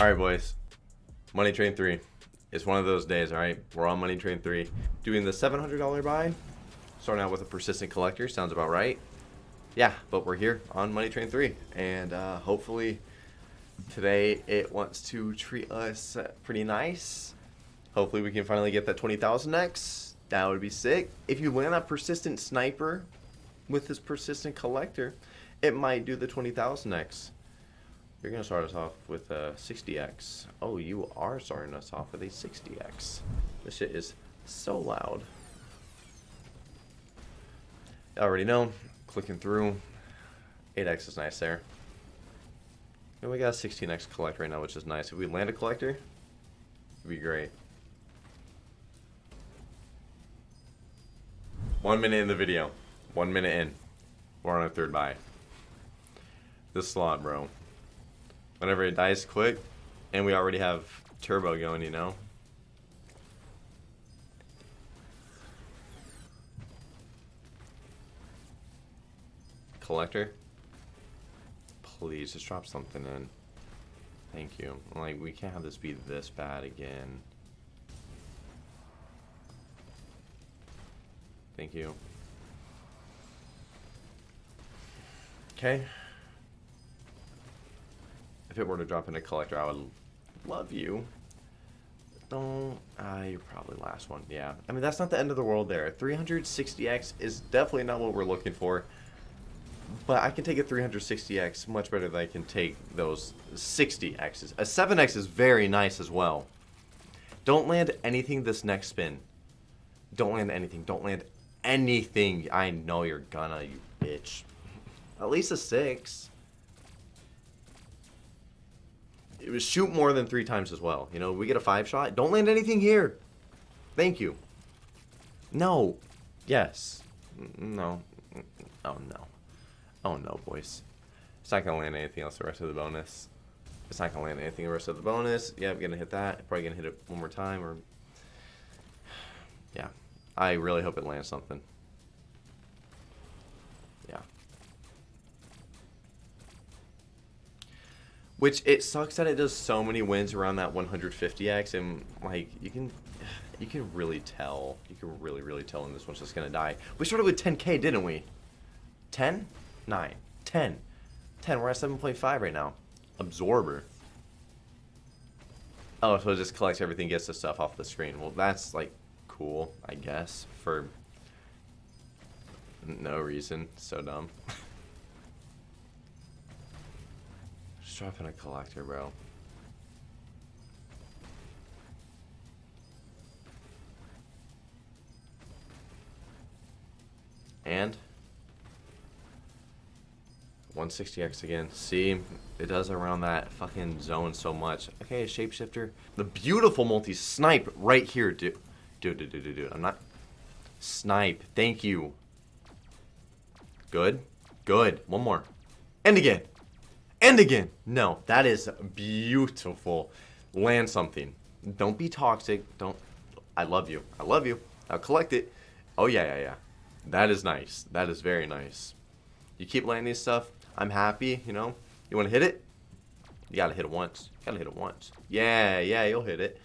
Alright, boys. Money Train 3. It's one of those days, alright? We're on Money Train 3. Doing the $700 buy. Starting out with a persistent collector. Sounds about right. Yeah, but we're here on Money Train 3. And uh, hopefully today it wants to treat us pretty nice. Hopefully we can finally get that 20,000x. That would be sick. If you land a persistent sniper with this persistent collector, it might do the 20,000x. You're going to start us off with a 60x. Oh, you are starting us off with a 60x. This shit is so loud. You already know. Clicking through. 8x is nice there. And we got a 16x collect right now, which is nice. If we land a collector, it'd be great. One minute in the video. One minute in. We're on a third buy. This slot, bro. Whenever it dies quick, and we already have turbo going, you know? Collector? Please, just drop something in. Thank you. Like, we can't have this be this bad again. Thank you. Okay. If it were to drop in a collector, I would love you. Don't... Ah, you're probably last one. Yeah. I mean, that's not the end of the world there. 360x is definitely not what we're looking for. But I can take a 360x much better than I can take those 60x's. A 7x is very nice as well. Don't land anything this next spin. Don't land anything. Don't land anything. I know you're gonna, you bitch. At least a 6. Shoot more than three times as well. You know, we get a 5 shot. Don't land anything here. Thank you. No. Yes. No. Oh, no. Oh no, boys. It's not gonna land anything else the rest of the bonus. It's not gonna land anything the rest of the bonus. Yeah, I'm gonna hit that. Probably gonna hit it one more time or Yeah. I really hope it lands something. Which it sucks that it does so many wins around that 150x and like you can you can really tell. You can really, really tell when this one's just gonna die. We started with 10k, didn't we? 10? 9, 10. 10, we're at 7.5 right now. Absorber. Oh, so it just collects everything, gets the stuff off the screen. Well, that's, like, cool, I guess, for no reason. So dumb. Just dropping a collector, bro. And 160x again. See, it does around that fucking zone so much. Okay, shapeshifter. The beautiful multi-snipe right here, dude. Dude, dude, dude, dude, dude. I'm not... Snipe. Thank you. Good. Good. One more. And again. And again. No, that is beautiful. Land something. Don't be toxic. Don't... I love you. I love you. I'll collect it. Oh, yeah, yeah, yeah. That is nice. That is very nice. You keep landing stuff, I'm happy, you know. You want to hit it? You got to hit it once. You got to hit it once. Yeah, yeah, you'll hit it.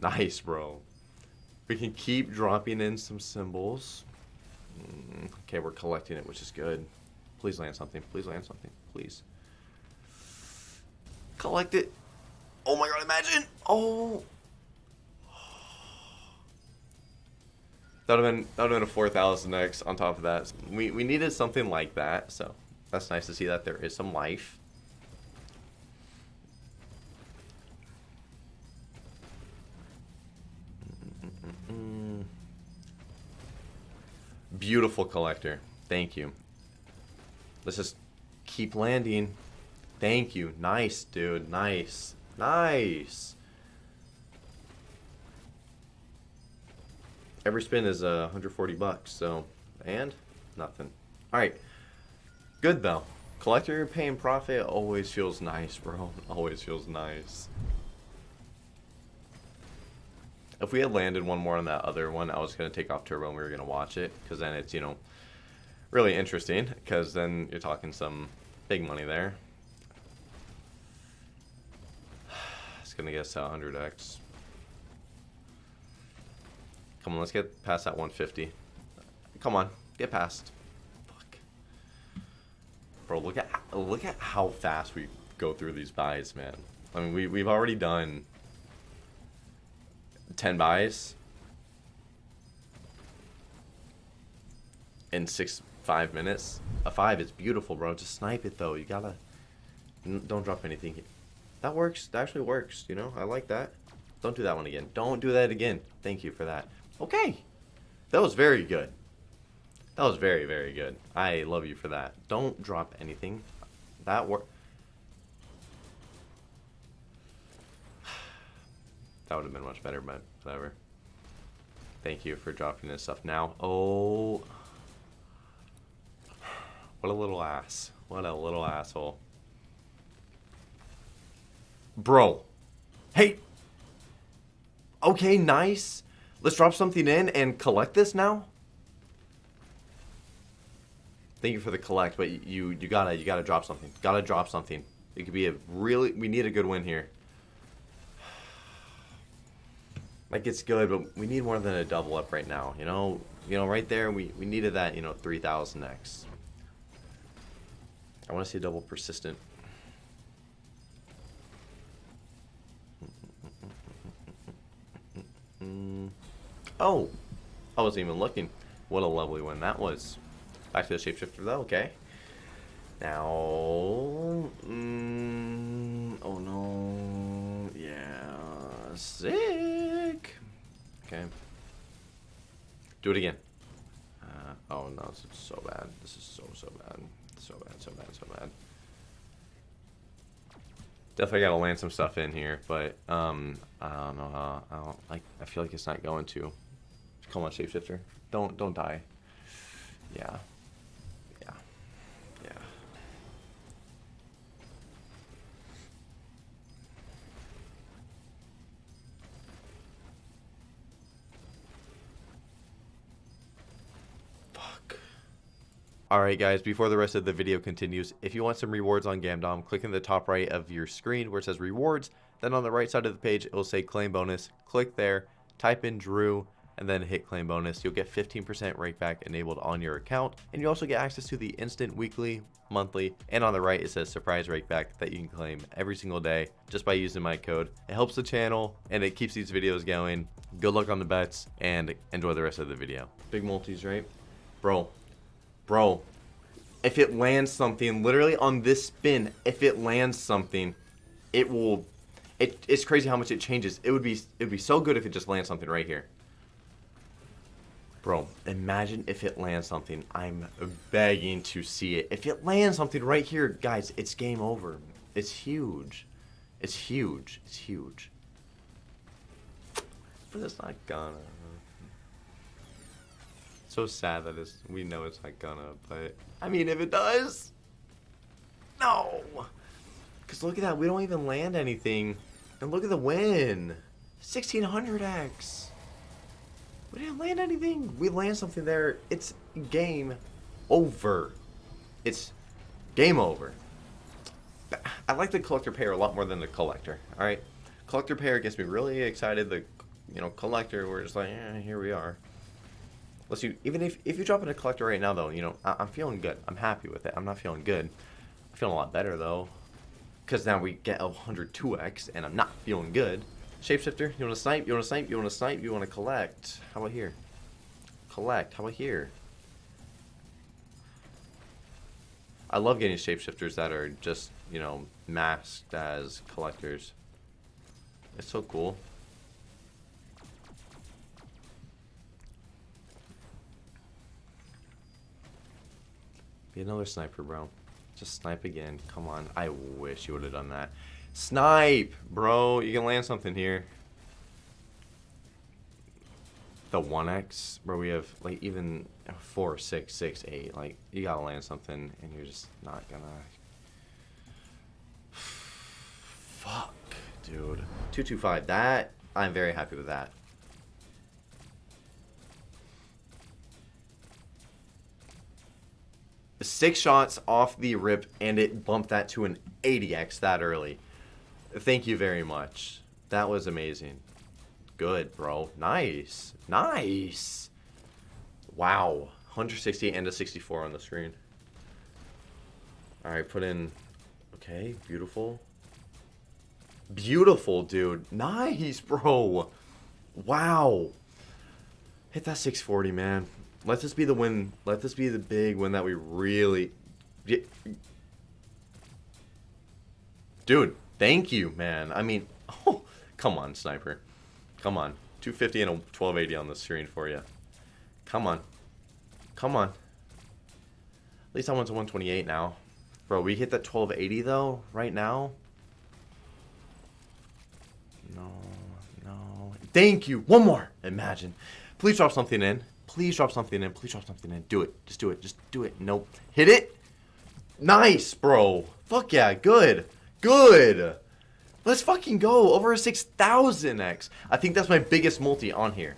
Nice, bro. We can keep dropping in some symbols. Mm, okay, we're collecting it, which is good. Please land something. Please land something. Please. Collect it. Oh my god, imagine. Oh. That would have been that would have been a 4000x on top of that. We we needed something like that, so that's nice to see that there is some life. Beautiful collector. Thank you. Let's just keep landing. Thank you. Nice, dude. Nice. Nice. Every spin is uh, 140 bucks, so, and nothing. All right. Good though. Collector paying profit always feels nice, bro. Always feels nice. If we had landed one more on that other one, I was going to take off turbo and we were going to watch it. Because then it's, you know, really interesting. Because then you're talking some big money there. Gonna to 100x. Come on, let's get past that 150. Come on, get past. Fuck. Bro, look at look at how fast we go through these buys, man. I mean, we we've already done 10 buys in six five minutes. A five is beautiful, bro. Just snipe it though. You gotta don't drop anything. That works. That actually works. You know, I like that. Don't do that one again. Don't do that again. Thank you for that. Okay. That was very good. That was very, very good. I love you for that. Don't drop anything. That work. that would have been much better, but whatever. Thank you for dropping this stuff now. Oh. What a little ass. What a little asshole. Bro. Hey. Okay, nice. Let's drop something in and collect this now. Thank you for the collect, but you you gotta you gotta drop something. Gotta drop something. It could be a really we need a good win here. Like it's good, but we need more than a double up right now. You know, you know, right there we we needed that. You know, three thousand X. I want to see a double persistent. Oh, I wasn't even looking. What a lovely one that was. Back to the shapeshifter though, okay. Now, mm, oh no, yeah, sick. Okay. Do it again. Uh, oh no, this is so bad. This is so, Definitely gotta land some stuff in here, but um, I don't know how. I don't like. I feel like it's not going to. Come on, shapeshifter. Don't don't die. Yeah. Alright guys, before the rest of the video continues, if you want some rewards on Gamdom, click in the top right of your screen where it says rewards, then on the right side of the page it will say claim bonus. Click there, type in Drew, and then hit claim bonus. You'll get 15% rake back enabled on your account, and you also get access to the instant weekly, monthly, and on the right it says surprise rake back that you can claim every single day just by using my code. It helps the channel and it keeps these videos going. Good luck on the bets and enjoy the rest of the video. Big multis, right? Bro, bro, if it lands something, literally on this spin, if it lands something, it will, it, it's crazy how much it changes. It would be, it would be so good if it just lands something right here. Bro, imagine if it lands something. I'm begging to see it. If it lands something right here, guys, it's game over. It's huge. It's huge. It's huge. But it's not gonna. So sad that it's, we know it's not gonna, but I mean, if it does, no. Because look at that, we don't even land anything. And look at the win. 1600x. We didn't land anything. We land something there. It's game over. It's game over. I like the collector pair a lot more than the collector. All right, collector pair gets me really excited. The you know collector, we're just like, eh, here we are. Let's you even if if you drop in a collector right now though, you know I, am feeling good. I'm happy with it. I'm not feeling good. I'm feeling a lot better though, because now we get a 102x and I'm not feeling good. Shapeshifter, you want to snipe? You want to snipe? You want to snipe? You want to collect? How about here? Collect. How about here? I love getting shapeshifters that are just, you know, masked as collectors. It's so cool. Be another sniper, bro. Just snipe again. Come on. I wish you would have done that. Snipe, bro. You can land something here. The 1x, bro, we have, like, even 4, 6, 6, 8. Like, you gotta land something, and you're just not gonna... Fuck, dude. 225. That, I'm very happy with that. Six shots off the rip, and it bumped that to an 80x that early. Thank you very much. That was amazing. Good, bro. Nice. Nice. Wow. 160 and a 64 on the screen. Alright, put in... Okay, beautiful. Beautiful, dude. Nice, bro. Wow. Hit that 640, man. Let this be the win. Let this be the big win that we really... Dude, thank you, man. I mean, oh, come on, sniper. Come on. 250 and a 1280 on the screen for you. Come on. Come on. At least I went to 128 now. Bro, we hit that 1280 though, right now. No, no. Thank you. One more. Imagine. Please drop something in. Please drop something in. Please drop something in. Do it. Just do it. Just do it. Nope. Hit it. Nice, bro. Fuck yeah. Good. Good. Let's fucking go. Over a 6,000x. I think that's my biggest multi on here.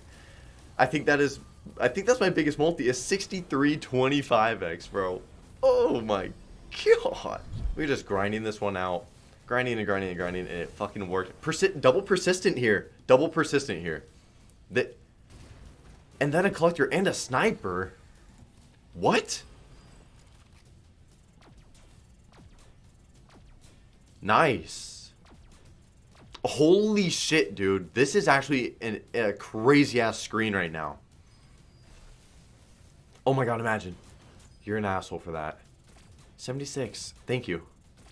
I think that is... I think that's my biggest multi is 6325x, bro. Oh my god. We're just grinding this one out. Grinding and grinding and grinding, and it fucking worked. Persi double persistent here. Double persistent here. That... And then a collector and a sniper. What? Nice. Holy shit, dude. This is actually an, a crazy ass screen right now. Oh my god, imagine. You're an asshole for that. 76. Thank you.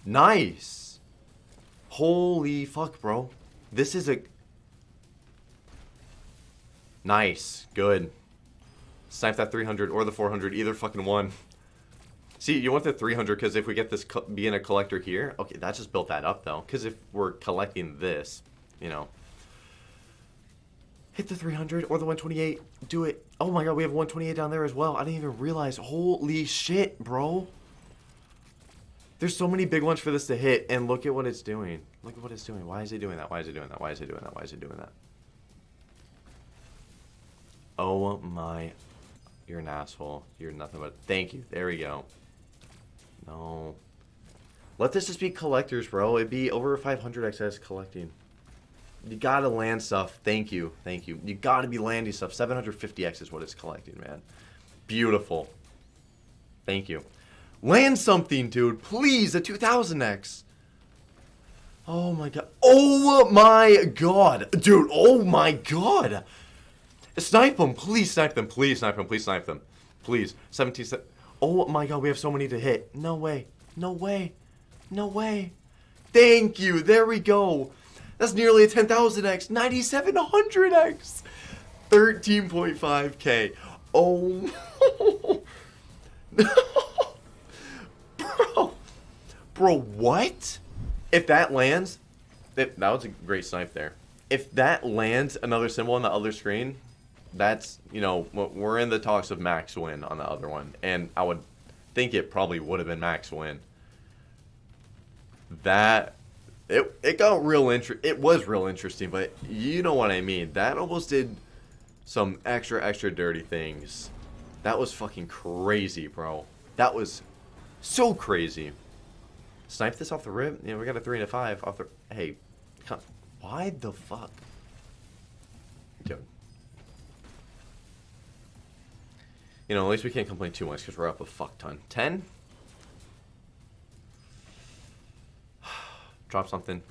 Nice. Holy fuck, bro. This is a... Nice. Good. Snipe that 300 or the 400. Either fucking one. See, you want the 300 because if we get this being a collector here, okay, that just built that up though. Because if we're collecting this, you know, hit the 300 or the 128, do it. Oh my god, we have 128 down there as well. I didn't even realize. Holy shit, bro. There's so many big ones for this to hit, and look at what it's doing. Look at what it's doing. Why is it doing that? Why is it doing that? Why is it doing that? Why is it doing that? Oh my. You're an asshole. You're nothing but. Thank you. There we go. No. Let this just be collectors, bro. It'd be over 500 XS collecting. You gotta land stuff. Thank you. Thank you. You gotta be landing stuff. 750X is what it's collecting, man. Beautiful. Thank you. Land something, dude. Please, a 2000X. Oh my god. Oh my god. Dude, oh my god. Snipe them. Please snipe them. Please snipe them. Please snipe them. Please. 17... Oh my god, we have so many to hit. No way. No way. No way. Thank you. There we go. That's nearly a 10,000x. 9,700x. 13.5k. Oh. Bro. Bro, what? If that lands... It, that was a great snipe there. If that lands another symbol on the other screen, that's you know we're in the talks of max win on the other one, and I would think it probably would have been max win. That it it got real interest. It was real interesting, but you know what I mean. That almost did some extra extra dirty things. That was fucking crazy, bro. That was so crazy. Snipe this off the rip. Yeah, we got a three and a five off the. Hey, why the fuck, You know, at least we can't complain too much because we're up a fuck ton. 10? drop something.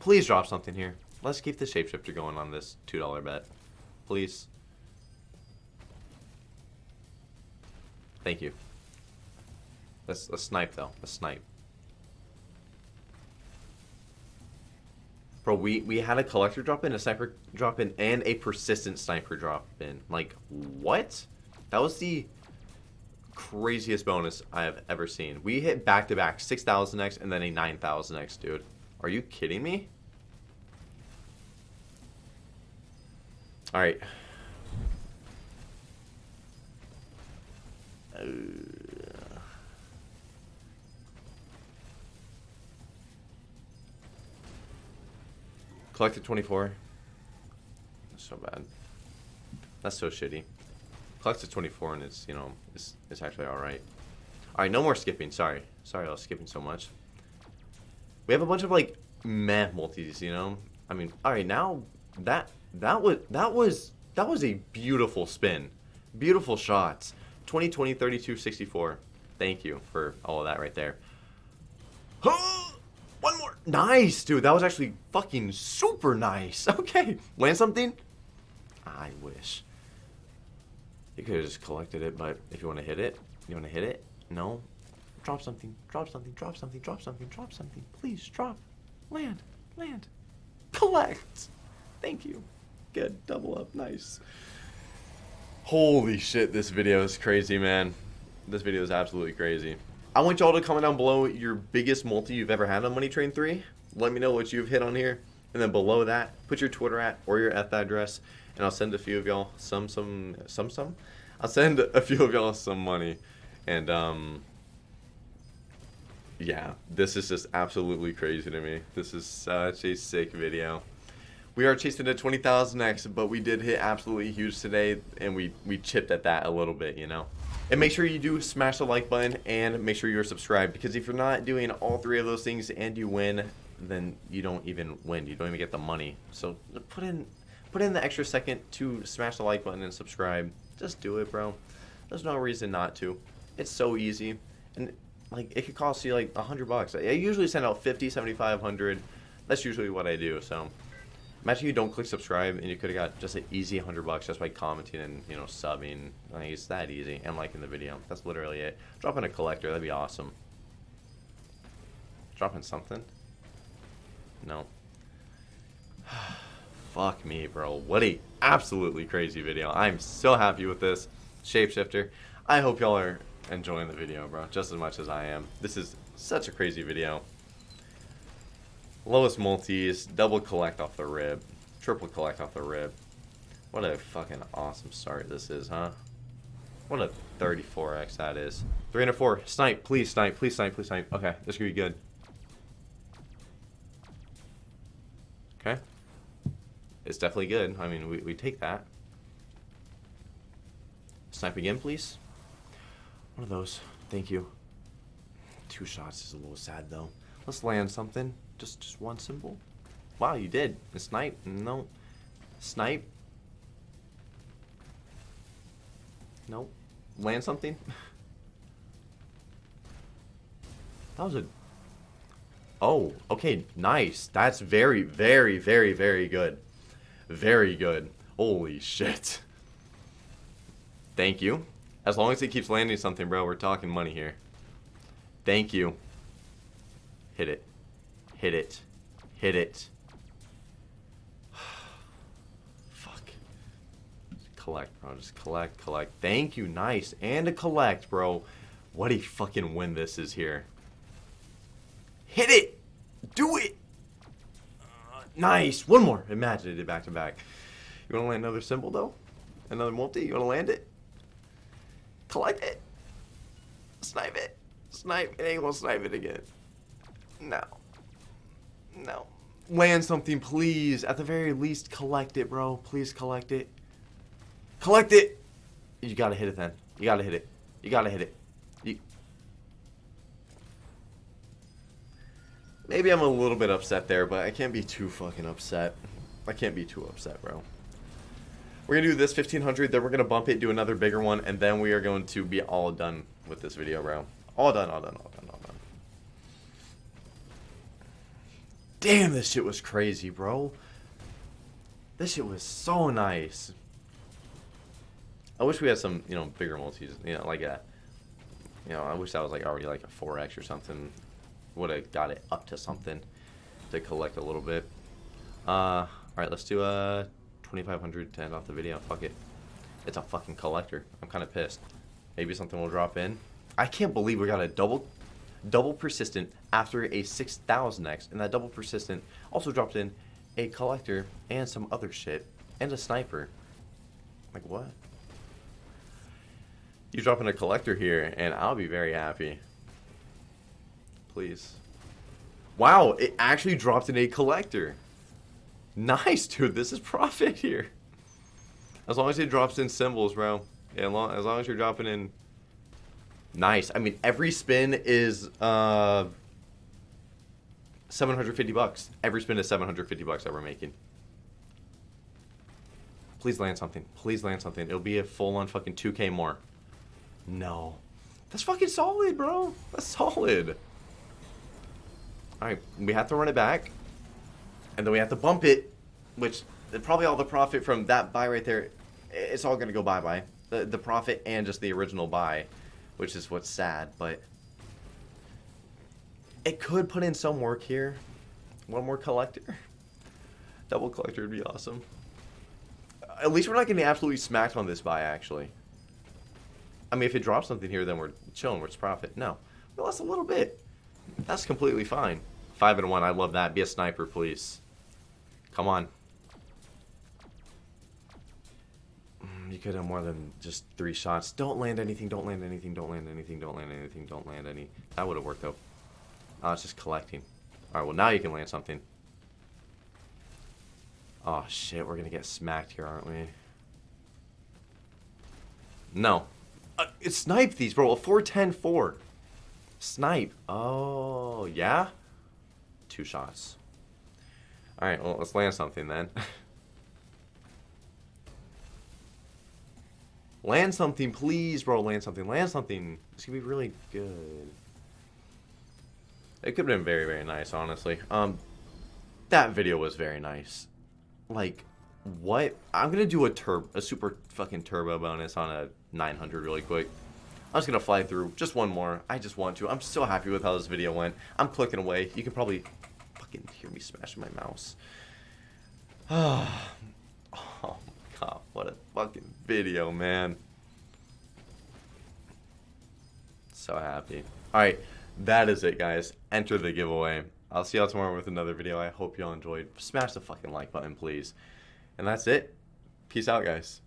Please drop something here. Let's keep the shapeshifter going on this $2 bet. Please. Thank you. Let's, let's snipe, though. Let's snipe. Bro, we, we had a collector drop in, a sniper drop in, and a persistent sniper drop in. Like, what? That was the craziest bonus I have ever seen. We hit back-to-back 6,000x and then a 9,000x, dude. Are you kidding me? Alright. Uh... Collected 24. That's so bad. That's so shitty. Collected 24 and it's, you know, it's, it's actually alright. Alright, no more skipping. Sorry. Sorry I was skipping so much. We have a bunch of like meh multis, you know. I mean, all right, now that that was that was that was a beautiful spin, beautiful shots. 2020 32 64. Thank you for all of that right there. Nice, dude. That was actually fucking super nice. Okay. Land something? I wish. You could have just collected it, but if you want to hit it, you want to hit it? No? Drop something. Drop something. Drop something. Drop something. Drop something. Please, drop. Land. Land. Collect. Thank you. Good. Double up. Nice. Holy shit, this video is crazy, man. This video is absolutely crazy. I want y'all to comment down below your biggest multi you've ever had on Money Train 3. Let me know what you've hit on here. And then below that, put your Twitter at or your ETH address. And I'll send a few of y'all some, some, some, some. I'll send a few of y'all some money. And, um, yeah, this is just absolutely crazy to me. This is such a sick video. We are chasing to 20,000x, but we did hit absolutely huge today, and we, we chipped at that a little bit, you know. And make sure you do smash the like button, and make sure you're subscribed, because if you're not doing all three of those things and you win, then you don't even win. You don't even get the money. So put in put in the extra second to smash the like button and subscribe. Just do it, bro. There's no reason not to. It's so easy. And like it could cost you like a hundred bucks. I usually send out 50, 75, 100. That's usually what I do. So Imagine you don't click subscribe and you could have got just an easy 100 bucks just by commenting and, you know, subbing. Like, it's that easy. And liking the video. That's literally it. Dropping a collector. That'd be awesome. Dropping something? No. Fuck me, bro. What a absolutely crazy video. I'm so happy with this. Shapeshifter. I hope y'all are enjoying the video, bro. Just as much as I am. This is such a crazy video. Lowest multis, double collect off the rib, triple collect off the rib. What a fucking awesome start this is, huh? What a 34x that is. 304. Snipe, please snipe, please snipe, please snipe. Okay, this could be good. Okay. It's definitely good. I mean, we, we take that. Snipe again, please. One of those. Thank you. Two shots is a little sad, though. Let's land something. Just just one symbol. Wow, you did. A snipe? No. Snipe? Nope. Land something? that was a... Oh, okay, nice. That's very, very, very, very good. Very good. Holy shit. Thank you. As long as it keeps landing something, bro, we're talking money here. Thank you. Hit it. Hit it. Hit it. Fuck. collect, bro. Just collect, collect. Thank you. Nice. And a collect, bro. What a fucking win this is here. Hit it. Do it. Uh, nice. One more. Imagine it back to back. You want to land another symbol, though? Another multi? You want to land it? Collect it. Snipe it. Snipe. It ain't gonna snipe it again. No. No. Land something, please. At the very least, collect it, bro. Please collect it. Collect it! You gotta hit it then. You gotta hit it. You gotta hit it. You... Maybe I'm a little bit upset there, but I can't be too fucking upset. I can't be too upset, bro. We're gonna do this 1500, then we're gonna bump it, do another bigger one, and then we are going to be all done with this video, bro. All done, all done, all done, all done. Damn, this shit was crazy, bro. This shit was so nice. I wish we had some, you know, bigger multis, you know, like a, you know, I wish that was like already like a 4x or something. Would have got it up to something to collect a little bit. Uh, all right, let's do a 2500 to end off the video. Fuck it. It's a fucking collector. I'm kind of pissed. Maybe something will drop in. I can't believe we got a double double persistent after a 6000x, and that double persistent also dropped in a collector and some other shit, and a sniper. Like, what? You drop in a collector here, and I'll be very happy. Please. Wow, it actually dropped in a collector. Nice, dude. This is profit here. As long as it drops in symbols, bro. Yeah, as long as you're dropping in Nice. I mean, every spin is uh, 750 bucks. Every spin is 750 bucks that we're making. Please land something. Please land something. It'll be a full on fucking 2k more. No. That's fucking solid, bro. That's solid. Alright, we have to run it back. And then we have to bump it, which probably all the profit from that buy right there, it's all going to go bye-bye. The, the profit and just the original buy, which is what's sad, but it could put in some work here. One more collector. Double collector would be awesome. At least we're not getting absolutely smacked on this buy, actually. I mean, if it drops something here, then we're chilling. We're profit. No. We lost a little bit. That's completely fine. Five and one. I love that. Be a sniper, please. Come on. You could have more than just three shots. Don't land anything. Don't land anything. Don't land anything. Don't land anything. Don't land any. That would have worked, though. Oh, it's just collecting. Alright, well, now you can land something. Oh, shit. We're going to get smacked here, aren't we? No. Uh, snipe these, bro. A 4-10-4. Snipe. Oh, yeah? Two shots. Alright, well, let's land something then. land something, please, bro. Land something. Land something. It's going to be really good. It could have been very, very nice, honestly. Um, That video was very nice. Like, what? I'm going to do a turbo, a super fucking turbo bonus on a 900 really quick. I'm just going to fly through just one more. I just want to. I'm so happy with how this video went. I'm clicking away. You can probably fucking hear me smashing my mouse. oh my god, oh, what a fucking video, man. So happy. Alright, that is it, guys. Enter the giveaway. I'll see y'all tomorrow with another video. I hope y'all enjoyed. Smash the fucking like button, please. And that's it. Peace out, guys.